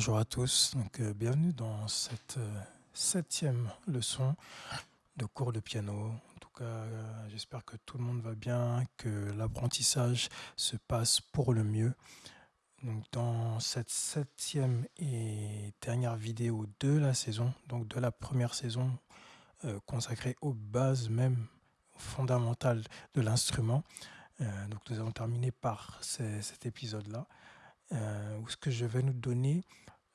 Bonjour à tous, donc euh, bienvenue dans cette euh, septième leçon de cours de piano. En tout cas, euh, j'espère que tout le monde va bien, que l'apprentissage se passe pour le mieux. Donc dans cette septième et dernière vidéo de la saison, donc de la première saison consacrée aux bases même fondamentales de l'instrument, donc nous allons terminer par cet épisode-là. Euh, où ce que je vais nous donner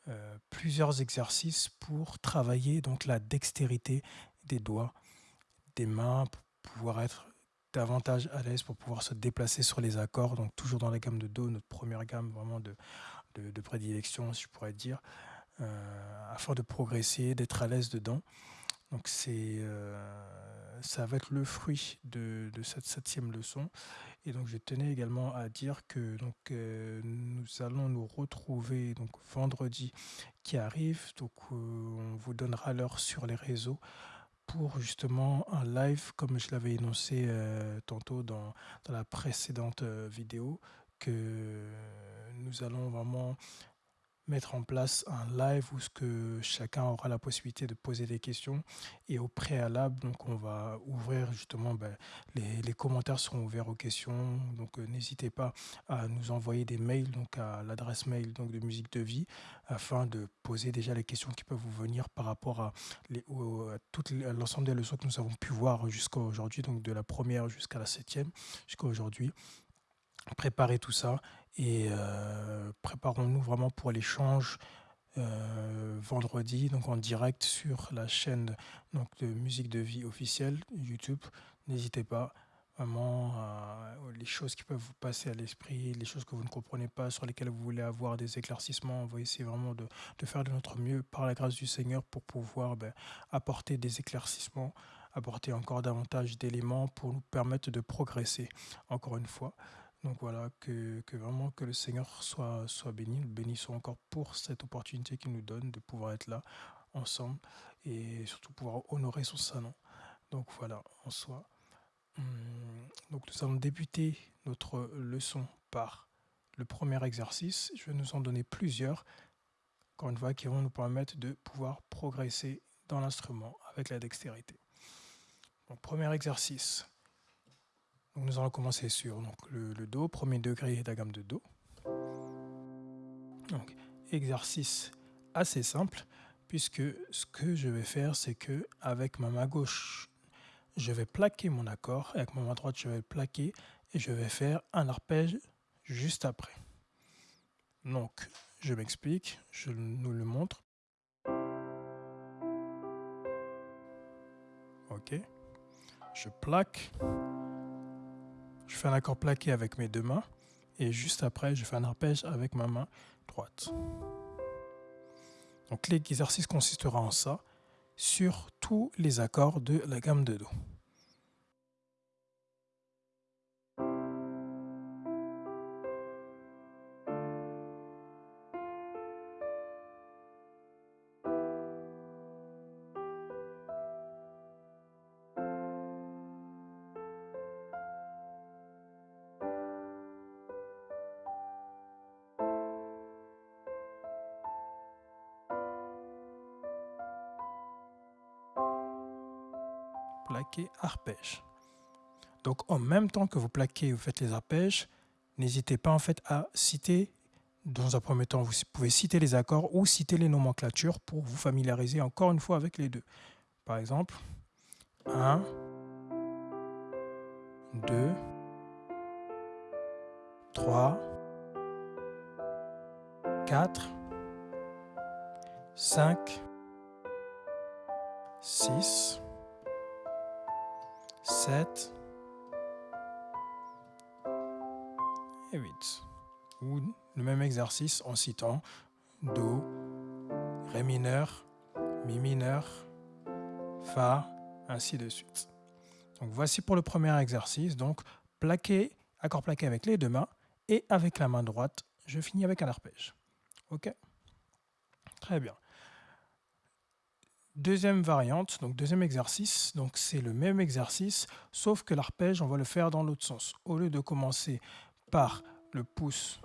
euh, plusieurs exercices pour travailler donc la dextérité des doigts, des mains, pour pouvoir être davantage à l'aise, pour pouvoir se déplacer sur les accords, donc toujours dans la gamme de Do, notre première gamme vraiment de, de, prédilection, si je pourrais dire, euh, afin de progresser, d'être à l'aise dedans. Donc c'est, ça va être le fruit de, cette septième leçon. Et donc je tenais également à dire que donc, euh, nous allons nous retrouver donc vendredi qui arrive. Donc euh, on vous donnera l'heure sur les réseaux pour justement un live comme je l'avais énoncé euh, tantôt dans, la précédente vidéo que nous allons vraiment mettre en place un live où ce que chacun aura la possibilité de poser des questions. Et au préalable donc on va ouvrir justement ben, les, les, commentaires seront ouverts aux questions. Donc euh, n'hésitez pas à nous envoyer des mails donc à l'adresse mail donc de musique de vie afin de poser déjà les questions qui peuvent vous venir par rapport à, à l'ensemble des leçons que nous avons pu voir jusqu'à aujourd'hui donc de la première jusqu'à la septième jusqu'à aujourd'hui préparer tout ça et euh, préparons-nous vraiment pour l'échange euh, vendredi, donc en direct sur la chaîne donc, de musique de vie officielle YouTube. N'hésitez pas vraiment les choses qui peuvent vous passer à l'esprit, les choses que vous ne comprenez pas, sur lesquelles vous voulez avoir des éclaircissements. On va essayer vraiment de, de faire de notre mieux par la grâce du Seigneur pour pouvoir ben, apporter des éclaircissements, apporter encore davantage d'éléments pour nous permettre de progresser, encore une fois. Donc voilà, que, vraiment que le Seigneur soit, béni, bénissons encore pour cette opportunité qu'il nous donne de pouvoir être là ensemble et surtout pouvoir honorer son salon. Donc voilà, en soi. Hum, donc nous allons débuter notre leçon par le premier exercice. Je vais nous en donner plusieurs, encore une fois, qui vont nous permettre de pouvoir progresser dans l'instrument avec la dextérité. Donc premier exercice, nous allons commencer sur le, Do, premier degré de la gamme de Do. Exercice assez simple, puisque ce que je vais faire, c'est que avec ma main gauche, je vais plaquer mon accord, et avec ma main droite, je vais plaquer, et je vais faire un arpège juste après. Donc, je m'explique, je nous le montre. Ok. Je plaque. Je fais un accord plaqué avec mes deux mains et juste après, je fais un arpège avec ma main droite. Donc l'exercice consistera en ça sur tous les accords de la gamme de Do. Donc en même temps que vous plaquez vous faites les arpèges, n'hésitez pas en fait à citer, dans un premier temps, vous pouvez citer les accords ou citer les nomenclatures pour vous familiariser encore une fois avec les deux. Par exemple, 1, 2, 3, 4, 5, 6, 7 et 8. Ou le même exercice en citant Do, Ré mineur, Mi mineur, Fa, ainsi de suite. Donc voici pour le premier exercice. Donc plaqué, accord plaqué avec les deux mains et avec la main droite, je finis avec un arpège. Ok? Très bien. Deuxième variante, donc deuxième exercice, donc c'est le même exercice, sauf que l'arpège, on va le faire dans l'autre sens. Au lieu de commencer par le pouce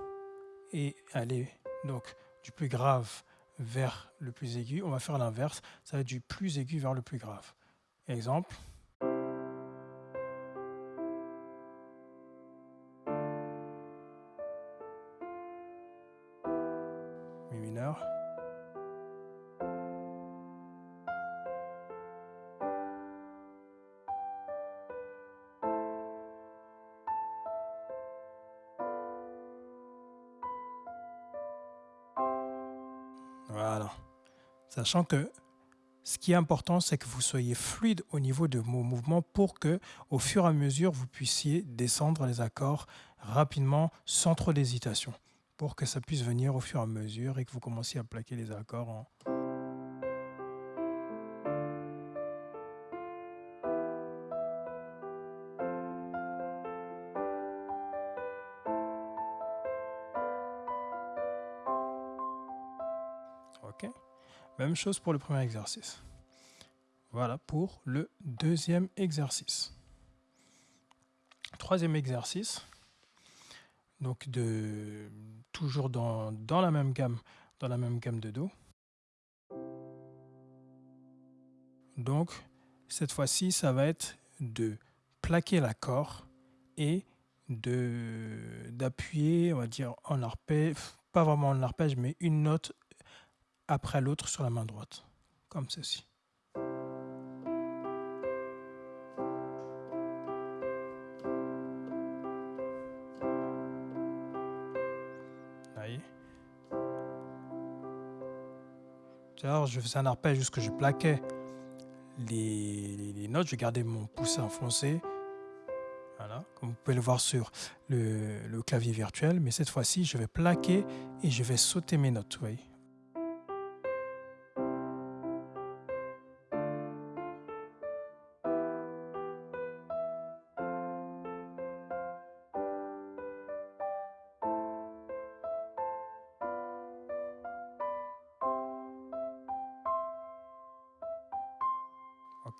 et aller donc du plus grave vers le plus aigu. On va faire l'inverse, ça va être du plus aigu vers le plus grave. Exemple. Sachant que ce qui est important, c'est que vous soyez fluide au niveau de vos mouvements pour que, au fur et à mesure, vous puissiez descendre les accords rapidement, sans trop d'hésitation, pour que ça puisse venir au fur et à mesure et que vous commenciez à plaquer les accords en... Même chose pour le premier exercice. Voilà pour le deuxième exercice. Troisième exercice. Donc de toujours dans, la même gamme, dans la même gamme de Do. Donc cette fois-ci, ça va être de plaquer l'accord et de d'appuyer, on va dire en arpège, pas vraiment en arpège, mais une note après l'autre sur la main droite, comme ceci. Alors, je faisais un arpège jusque je plaquais les, notes, je gardais mon pouce enfoncé. Voilà, comme vous pouvez le voir sur le, le clavier virtuel. Mais cette fois-ci, je vais plaquer et je vais sauter mes notes. Vous voyez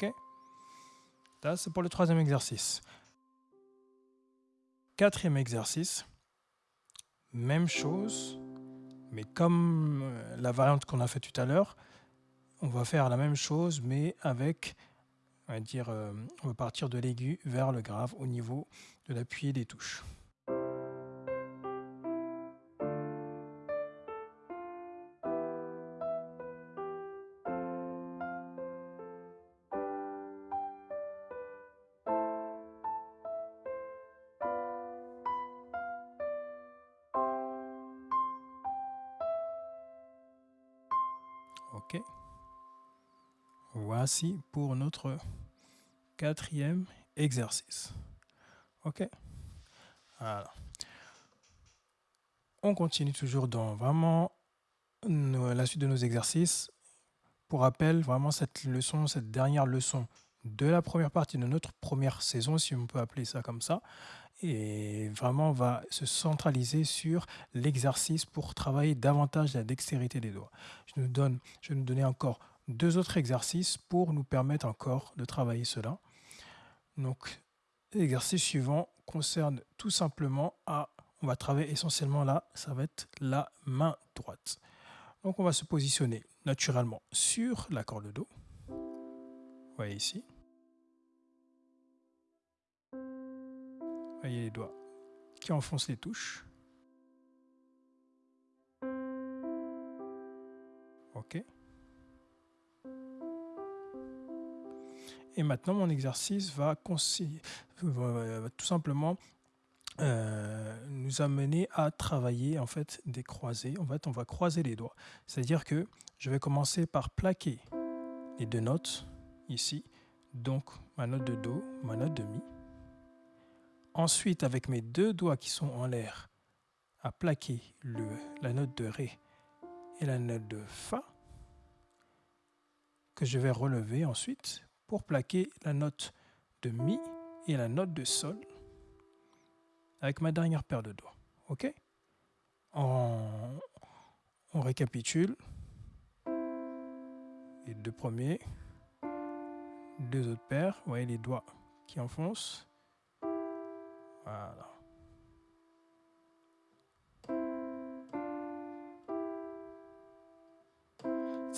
Ok Ça, c'est pour le troisième exercice. Quatrième exercice, même chose, mais comme euh, la variante qu'on a fait tout à l'heure, on va faire la même chose, mais avec, on va dire, euh, on va partir de l'aigu vers le grave au niveau de l'appui des touches. Ok. Voici pour notre quatrième exercice. Ok. On continue toujours dans vraiment la suite de nos exercices. Pour rappel, vraiment cette leçon, cette dernière leçon de la première partie de notre première saison, si on peut appeler ça comme ça, et vraiment on va se centraliser sur l'exercice pour travailler davantage la dextérité des doigts. Je, nous donne, je vais nous donner encore deux autres exercices pour nous permettre encore de travailler cela. Donc, l'exercice suivant concerne tout simplement à, on va travailler essentiellement là, ça va être la main droite. Donc on va se positionner naturellement sur la corde Do. Vous voyez ici. Voyez les doigts qui enfoncent les touches. OK. Et maintenant, mon exercice va, tout simplement euh, nous amener à travailler en fait des croisés. En fait, on va croiser les doigts. C'est-à-dire que je vais commencer par plaquer les deux notes ici. Donc, ma note de Do, ma note de Mi. Ensuite, avec mes deux doigts qui sont en l'air, à plaquer la note de Ré et la note de Fa, que je vais relever ensuite pour plaquer la note de Mi et la note de Sol avec ma dernière paire de doigts. OK? On, on récapitule. Les deux premiers, deux autres paires, vous voyez les doigts qui enfoncent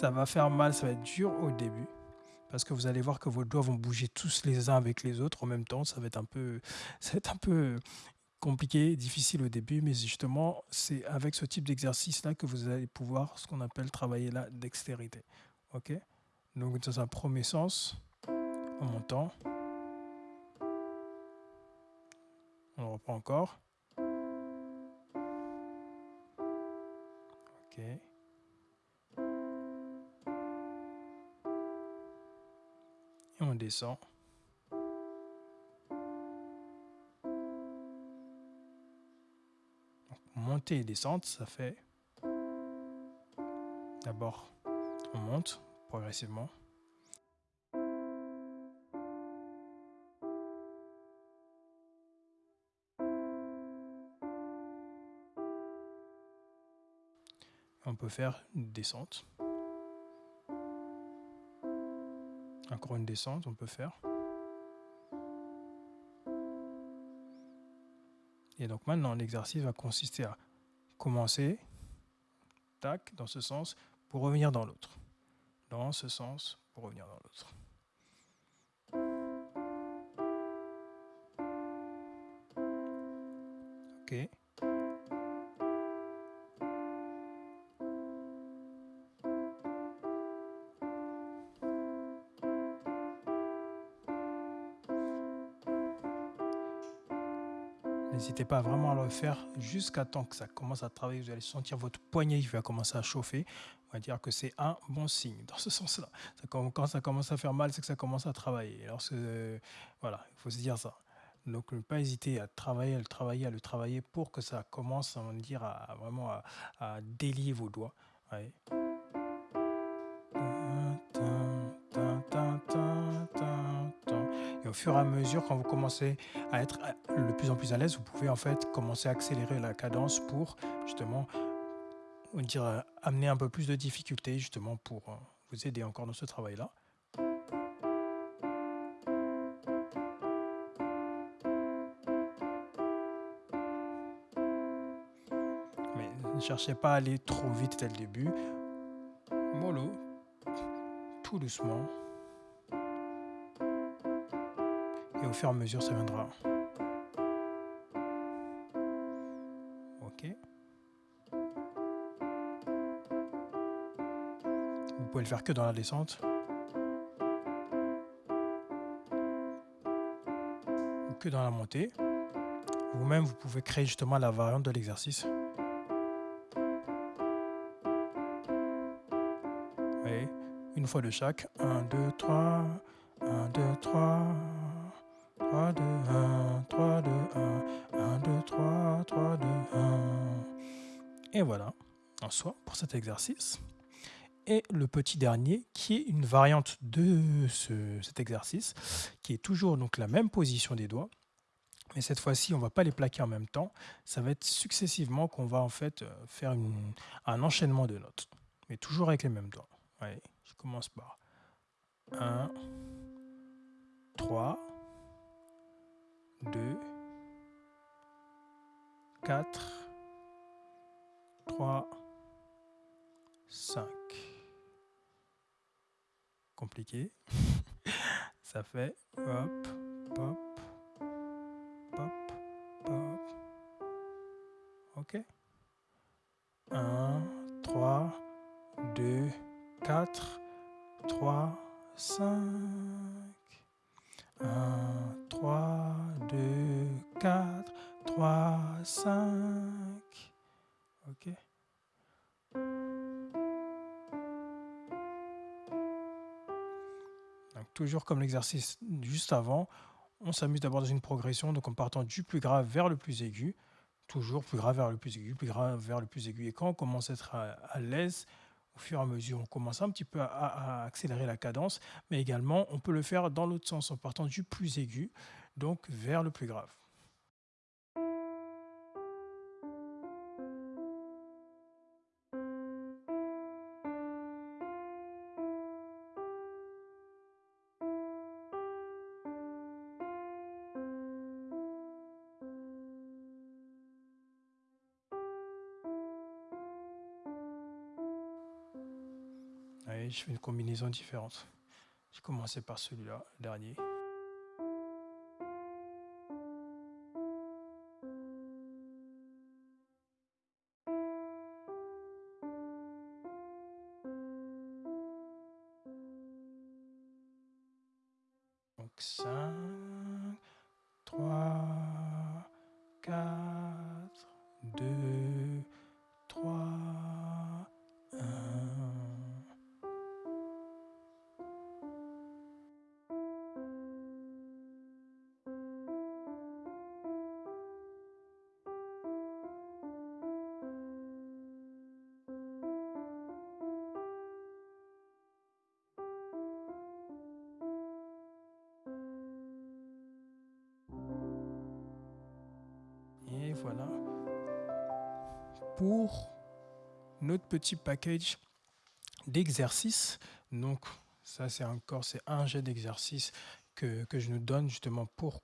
ça va faire mal, ça va être dur au début. Parce que vous allez voir que vos doigts vont bouger tous les uns avec les autres en même temps. Ça va être un peu, ça va être un peu compliqué, difficile au début, mais justement, c'est avec ce type d'exercice-là que vous allez pouvoir, ce qu'on appelle travailler la dextérité. Ok? Donc, dans un premier sens, en montant, on reprend encore. Ok. On descend. montée et descente, ça fait d'abord on monte progressivement. On peut faire une descente. Encore une descente, on peut faire. Et donc maintenant, l'exercice va consister à commencer, tac, dans ce sens, pour revenir dans l'autre. Dans ce sens, pour revenir dans l'autre. Ok. N'hésitez pas vraiment à le faire jusqu'à temps que ça commence à travailler. Vous allez sentir votre poignet qui va commencer à chauffer. On va dire que c'est un bon signe dans ce sens-là. Quand ça commence à faire mal, c'est que ça commence à travailler. Alors, voilà, il faut se dire ça. Donc, ne pas hésiter à travailler, à le travailler, à le travailler pour que ça commence, on à, vraiment à, délier vos doigts. Au fur et à mesure, quand vous commencez à être le plus en plus à l'aise, vous pouvez en fait commencer à accélérer la cadence pour justement dire, amener un peu plus de difficulté justement pour euh, vous aider encore dans ce travail-là. Mais ne cherchez pas à aller trop vite dès le début. Mollo, tout doucement. Et au fur et à mesure, ça viendra. Ok. Vous pouvez le faire que dans la descente. Ou que dans la montée. Vous-même, vous pouvez créer justement la variante de l'exercice. une fois de chaque. 1, 2, 3. 1, 2, 3. 3, 2, 1, 3, 2, 1, 1, 2, 3, 3, 2, 1. Et voilà, en soi, pour cet exercice. Et le petit dernier, qui est une variante de ce, cet exercice, qui est toujours la même position des doigts, mais cette fois-ci, on ne va pas les plaquer en même temps. Ça va être successivement qu'on va en fait faire une, un enchaînement de notes, mais toujours avec les mêmes doigts. Je commence par 1, 3, 2, 4, 3, 5. Compliqué. Ça fait hop, pop, pop, pop. Ok. 1, 3, 2, 4, 3, 5. 1, 3, 2, 4, 3, 5. OK toujours comme l'exercice juste avant, on s'amuse d'abord dans une progression, donc en partant du plus grave vers le plus aigu, toujours plus grave vers le plus aigu, plus grave vers le plus aigu. Et quand on commence à être à l'aise, au fur et à mesure, on commence un petit peu à, accélérer la cadence, mais également on peut le faire dans l'autre sens en partant du plus aigu, donc vers le plus grave. Je fais une combinaison différente. Je commencé par celui-là, dernier. Donc 5, Voilà pour notre petit package d'exercices. Donc ça c'est encore c'est un jet d'exercice que, que, je nous donne justement pour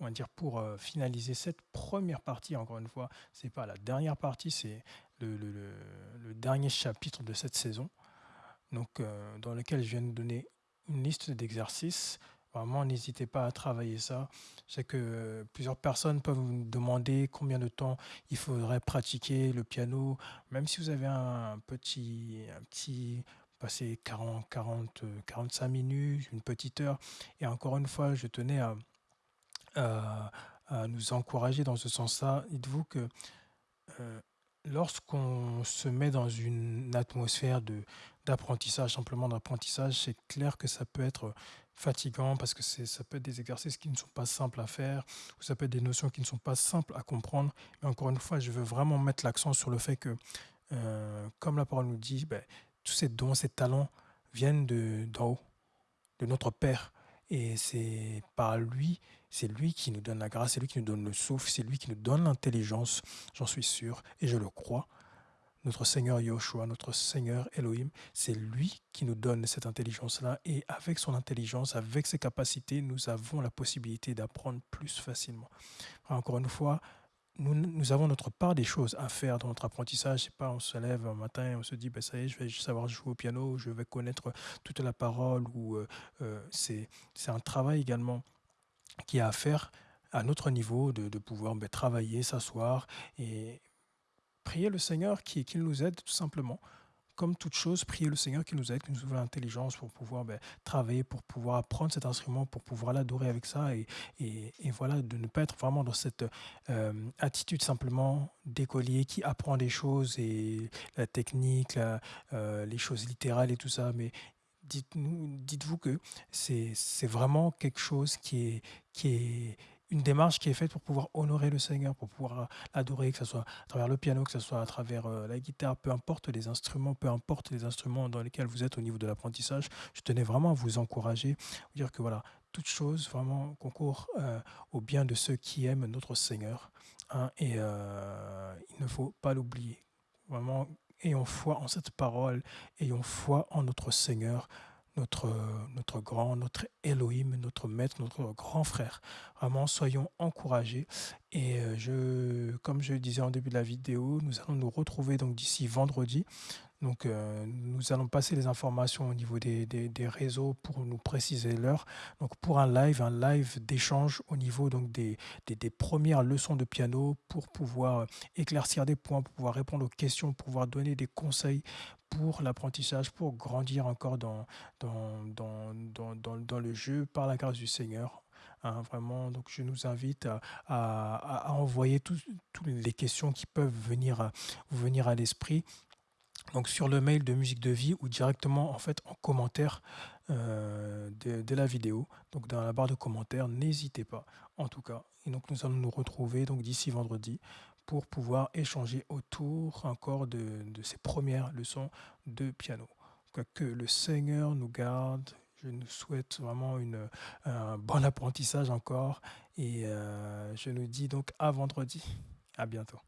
on va dire pour euh, finaliser cette première partie. Encore une fois, c'est pas la dernière partie, c'est le, dernier chapitre de cette saison. Donc euh, dans lequel je viens de donner une liste d'exercices Vraiment, n'hésitez pas à travailler ça. Je sais que plusieurs personnes peuvent vous demander combien de temps il faudrait pratiquer le piano. Même si vous avez un petit, un petit passer 40, 40, 45 minutes, une petite heure. Et encore une fois, je tenais à, nous encourager dans ce sens-là. Dites-vous que euh, lorsqu'on se met dans une atmosphère d'apprentissage, simplement d'apprentissage, c'est clair que ça peut être fatigant parce que ça peut être des exercices qui ne sont pas simples à faire, ou ça peut être des notions qui ne sont pas simples à comprendre. Mais encore une fois, je veux vraiment mettre l'accent sur le fait que, euh, comme la parole nous dit, ben, tous ces dons, ces talents viennent d'en haut, de notre Père. Et c'est par lui, c'est lui qui nous donne la grâce, c'est lui qui nous donne le souffle, c'est lui qui nous donne l'intelligence, j'en suis sûr, et je le crois notre Seigneur Yoshua, notre Seigneur Elohim, c'est lui qui nous donne cette intelligence-là. Et avec son intelligence, avec ses capacités, nous avons la possibilité d'apprendre plus facilement. Encore une fois, nous, avons notre part des choses à faire dans notre apprentissage. C'est pas on se lève un matin et on se dit, ben, ça y est, je vais savoir jouer au piano, je vais connaître toute la parole. ou euh, euh, C'est un travail également qui est à faire à notre niveau, de, de pouvoir ben, travailler, s'asseoir et priez le Seigneur qu'il nous aide tout simplement. Comme toute chose, priez le Seigneur qui nous aide, qui nous ouvre l'intelligence pour pouvoir ben, travailler, pour pouvoir apprendre cet instrument, pour pouvoir l'adorer avec ça. Et, et, voilà, de ne pas être vraiment dans cette euh, attitude simplement d'écolier qui apprend des choses et la technique, euh, les choses littérales et tout ça. Mais dites-vous dites que c'est vraiment quelque chose qui est, qui est une démarche qui est faite pour pouvoir honorer le Seigneur, pour pouvoir l'adorer, que ce soit à travers le piano, que ce soit à travers euh, la guitare, peu importe les instruments, peu importe les instruments dans lesquels vous êtes au niveau de l'apprentissage. Je tenais vraiment à vous encourager, vous dire que voilà, toute chose vraiment concourt euh, au bien de ceux qui aiment notre Seigneur. Hein, et euh, il ne faut pas l'oublier. Vraiment, ayons foi en cette parole, ayons foi en notre Seigneur notre, grand, notre Elohim, notre maître, notre grand frère. Vraiment, soyons encouragés. Et euh, je, comme je disais en début de la vidéo, nous allons nous retrouver donc d'ici vendredi. Donc, euh, nous allons passer les informations au niveau des, des, réseaux pour nous préciser l'heure. Donc, pour un live, un live d'échange au niveau donc des, des, premières leçons de piano pour pouvoir éclaircir des points, pour pouvoir répondre aux questions, pour pouvoir donner des conseils pour l'apprentissage, pour grandir encore dans, dans, dans, dans, dans, le jeu par la grâce du Seigneur. Hein, vraiment, donc je nous invite à, à, envoyer toutes les questions qui peuvent venir venir à l'esprit donc sur le mail de Musique de Vie ou directement en fait en commentaire euh, de, la vidéo. Donc dans la barre de commentaires, n'hésitez pas en tout cas. Et donc nous allons nous retrouver donc d'ici vendredi pour pouvoir échanger autour encore de, ces premières leçons de piano. Que le Seigneur nous garde. Je nous souhaite vraiment une, un bon apprentissage encore. Et euh, je nous dis donc à vendredi. À bientôt.